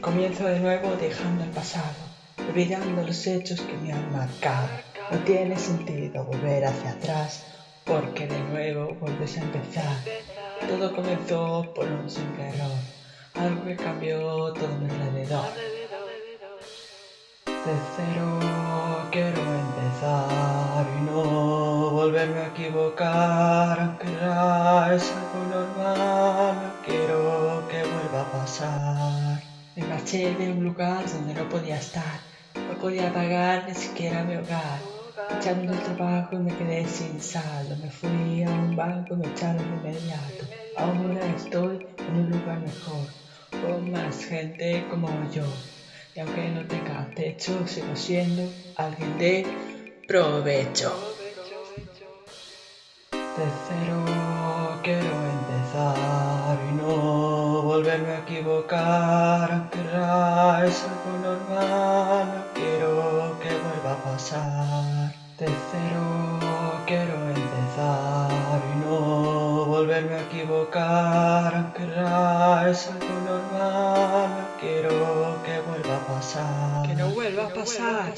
Comienzo de nuevo dejando el pasado, olvidando los hechos que me han marcado. No tiene sentido volver hacia atrás, porque de nuevo vuelves a empezar. Todo comenzó por un simple error, algo que cambió todo mi alrededor. De cero quiero empezar y no volverme a equivocar, aunque es algo normal, no quiero que vuelva a pasar. Me marché de un lugar donde no podía estar, no podía pagar ni siquiera mi hogar. Echaron el trabajo y me quedé sin saldo. Me fui a un banco y me echaron inmediato. Ahora estoy en un lugar mejor, con más gente como yo. Y aunque no tenga techo, sigo siendo alguien de provecho. De cero quiero empezar volverme a equivocar, aunque ya es algo normal, no quiero que vuelva a pasar. De cero quiero empezar y no volverme a equivocar, aunque ya es algo normal, no quiero que vuelva a pasar. Que no vuelva a pasar.